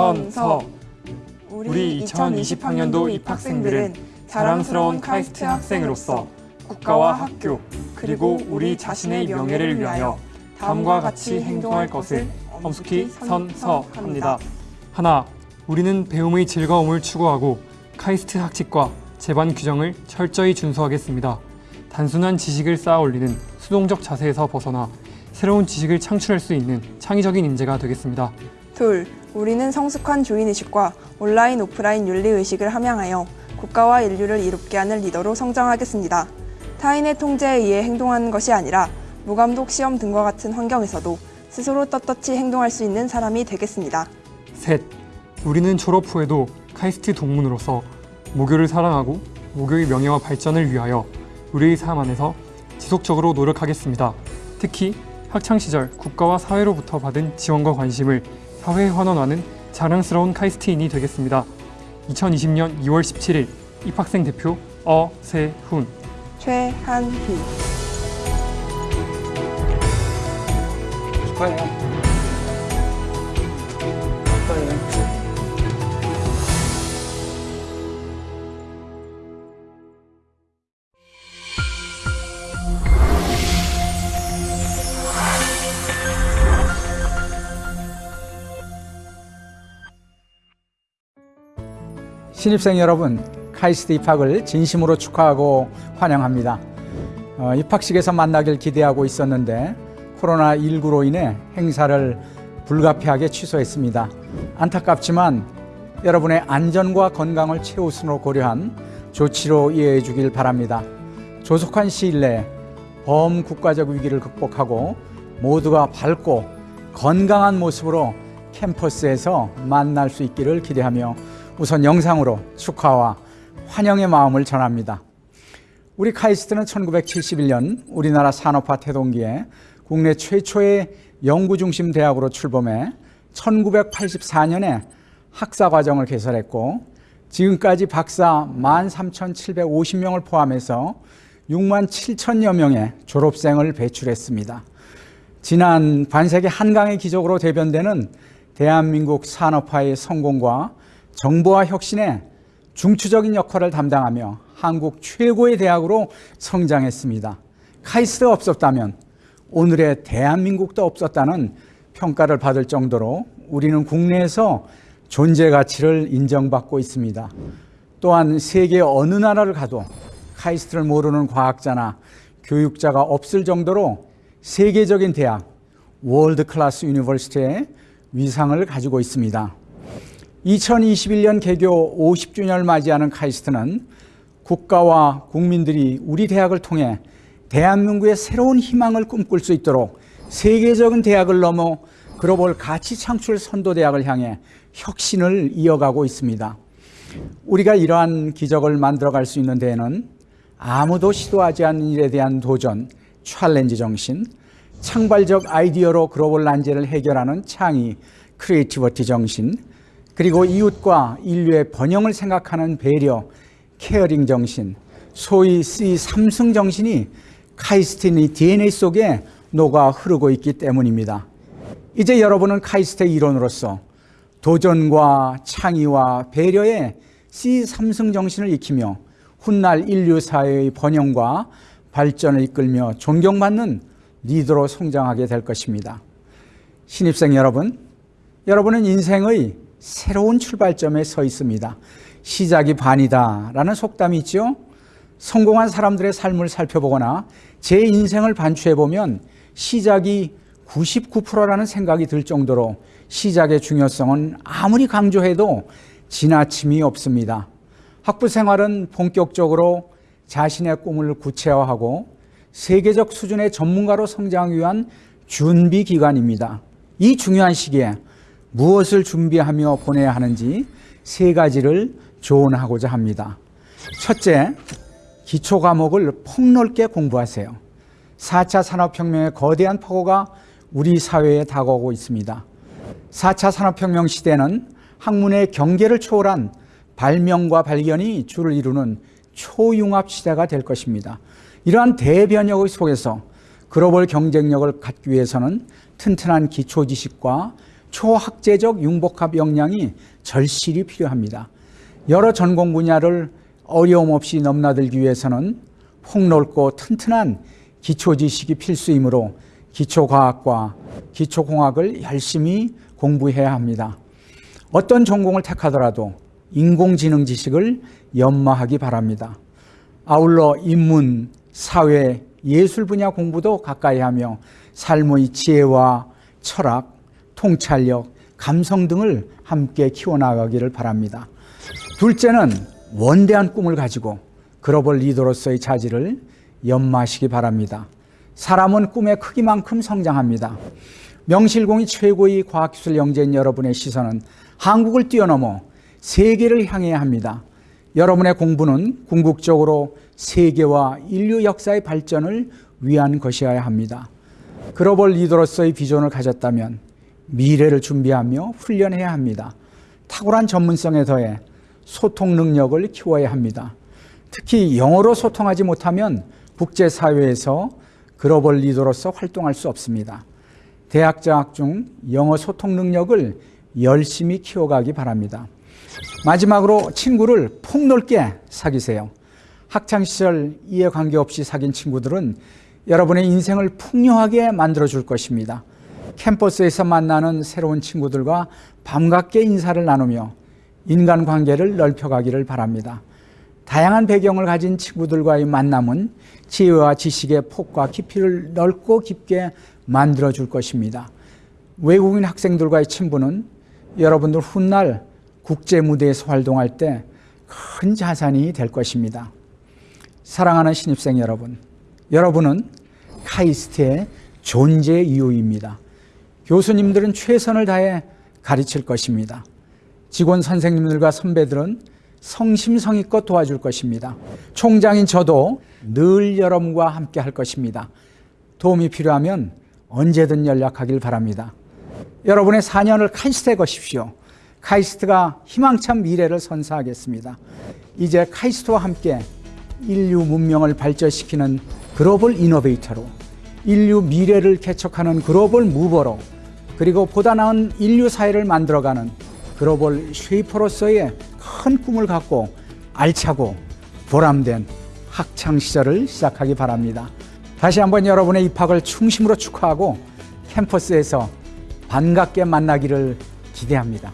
선, 서. 우리 2020학년도 입학생들은 자랑스러운 카이스트 학생으로서 국가와 학교 그리고 우리 자신의 명예를 위하여 다음과 같이 행동할 것을 엄숙히 선서합니다. 하나, 우리는 배움의 즐거움을 추구하고 카이스트 학칙과 제반 규정을 철저히 준수하겠습니다. 단순한 지식을 쌓아 올리는 수동적 자세에서 벗어나 새로운 지식을 창출할 수 있는 창의적인 인재가 되겠습니다. 둘, 우리는 성숙한 주인의식과 온라인 오프라인 윤리의식을 함양하여 국가와 인류를 이롭게 하는 리더로 성장하겠습니다. 타인의 통제에 의해 행동하는 것이 아니라 무감독 시험 등과 같은 환경에서도 스스로 떳떳이 행동할 수 있는 사람이 되겠습니다. 셋, 우리는 졸업 후에도 카이스트 동문으로서 모교를 사랑하고 모교의 명예와 발전을 위하여 우리의 삶 안에서 지속적으로 노력하겠습니다. 특히 학창시절 국가와 사회로부터 받은 지원과 관심을 사회에 환원하는 자랑스러운 카이스트인이 되겠습니다. 2020년 2월 17일 입학생 대표 어세훈 최한희. 축하해요. 신입생 여러분, 카이스트 입학을 진심으로 축하하고 환영합니다. 어, 입학식에서 만나길 기대하고 있었는데 코로나19로 인해 행사를 불가피하게 취소했습니다. 안타깝지만 여러분의 안전과 건강을 최우선으로 고려한 조치로 이해해 주길 바랍니다. 조속한 시일 내에 범국가적 위기를 극복하고 모두가 밝고 건강한 모습으로 캠퍼스에서 만날 수 있기를 기대하며 우선 영상으로 축하와 환영의 마음을 전합니다. 우리 카이스트는 1971년 우리나라 산업화 태동기에 국내 최초의 연구중심 대학으로 출범해 1984년에 학사과정을 개설했고 지금까지 박사 13,750명을 포함해서 6만 7천여 명의 졸업생을 배출했습니다. 지난 반세기 한강의 기적으로 대변되는 대한민국 산업화의 성공과 정보화 혁신에 중추적인 역할을 담당하며 한국 최고의 대학으로 성장했습니다. 카이스트가 없었다면 오늘의 대한민국도 없었다는 평가를 받을 정도로 우리는 국내에서 존재 가치를 인정받고 있습니다. 또한 세계 어느 나라를 가도 카이스트를 모르는 과학자나 교육자가 없을 정도로 세계적인 대학, World Class University의 위상을 가지고 있습니다. 2021년 개교 50주년을 맞이하는 카이스트는 국가와 국민들이 우리 대학을 통해 대한민국의 새로운 희망을 꿈꿀 수 있도록 세계적인 대학을 넘어 글로벌 가치 창출 선도 대학을 향해 혁신을 이어가고 있습니다. 우리가 이러한 기적을 만들어갈 수 있는 데에는 아무도 시도하지 않은 일에 대한 도전, challenge 정신, 창발적 아이디어로 글로벌 난제를 해결하는 창의, creativity 정신, 그리고 이웃과 인류의 번영을 생각하는 배려, caring 정신, 소위 C 삼승 정신이 카이스트의 DNA 속에 녹아 흐르고 있기 때문입니다. 이제 여러분은 카이스트의 일원으로서 도전과 창의와 배려의 C 삼승 정신을 익히며 훗날 인류 사회의 번영과 발전을 이끌며 존경받는 리더로 성장하게 될 것입니다. 신입생 여러분, 여러분은 인생의 새로운 출발점에 서 있습니다. 시작이 반이다 라는 속담이 있죠. 성공한 사람들의 삶을 살펴보거나 제 인생을 반추해보면 시작이 99%라는 생각이 들 정도로 시작의 중요성은 아무리 강조해도 지나침이 없습니다. 학부 생활은 본격적으로 자신의 꿈을 구체화하고 세계적 수준의 전문가로 성장하기 위한 준비 기간입니다. 이 중요한 시기에 무엇을 준비하며 보내야 하는지 세 가지를 조언하고자 합니다. 첫째, 기초 과목을 폭넓게 공부하세요. 4차 산업혁명의 거대한 폭우가 우리 사회에 다가오고 있습니다. 4차 산업혁명 시대는 학문의 경계를 초월한 발명과 발견이 주를 이루는 초융합 시대가 될 것입니다. 이러한 대변혁의 속에서 글로벌 경쟁력을 갖기 위해서는 튼튼한 기초 지식과 초학제적 융복합 역량이 절실히 필요합니다. 여러 전공 분야를 어려움 없이 넘나들기 위해서는 폭넓고 튼튼한 기초 지식이 필수이므로 기초과학과 기초공학을 열심히 공부해야 합니다. 어떤 전공을 택하더라도 인공지능 지식을 연마하기 바랍니다. 아울러 인문, 사회, 예술 분야 공부도 가까이 하며 삶의 지혜와 철학, 통찰력, 감성 등을 함께 키워나가기를 바랍니다. 둘째는 원대한 꿈을 가지고 글로벌 리더로서의 자질을 연마하시기 바랍니다. 사람은 꿈의 크기만큼 성장합니다. 명실공히 최고의 과학기술 영재인 여러분의 시선은 한국을 뛰어넘어 세계를 향해야 합니다. 여러분의 공부는 궁극적으로 세계와 인류 역사의 발전을 위한 것이어야 합니다. 글로벌 리더로서의 비전을 가졌다면 미래를 준비하며 훈련해야 합니다. 탁월한 전문성에 더해 소통 능력을 키워야 합니다. 특히 영어로 소통하지 못하면 국제사회에서 글로벌 리더로서 활동할 수 없습니다. 대학 장학 중 영어 소통 능력을 열심히 키워가기 바랍니다. 마지막으로 친구를 폭넓게 사귀세요. 학창시절 이해 관계없이 사귄 친구들은 여러분의 인생을 풍요하게 만들어줄 것입니다. 캠퍼스에서 만나는 새로운 친구들과 반갑게 인사를 나누며 인간관계를 넓혀가기를 바랍니다. 다양한 배경을 가진 친구들과의 만남은 지혜와 지식의 폭과 깊이를 넓고 깊게 만들어줄 것입니다. 외국인 학생들과의 친분은 여러분들 훗날 국제 무대에서 활동할 때 큰 자산이 될 것입니다. 사랑하는 신입생 여러분, 여러분은 카이스트의 존재 이유입니다. 교수님들은 최선을 다해 가르칠 것입니다. 직원 선생님들과 선배들은 성심성의껏 도와줄 것입니다. 총장인 저도 늘 여러분과 함께 할 것입니다. 도움이 필요하면 언제든 연락하길 바랍니다. 여러분의 4년을 카이스트에 거십시오. 카이스트가 희망찬 미래를 선사하겠습니다. 이제 카이스트와 함께 인류 문명을 발전시키는 global innovator로 인류 미래를 개척하는 global mover로 그리고 보다 나은 인류 사회를 만들어가는 global shaper로서의 큰 꿈을 갖고 알차고 보람된 학창 시절을 시작하기 바랍니다. 다시 한번 여러분의 입학을 충심으로 축하하고 캠퍼스에서 반갑게 만나기를 기대합니다.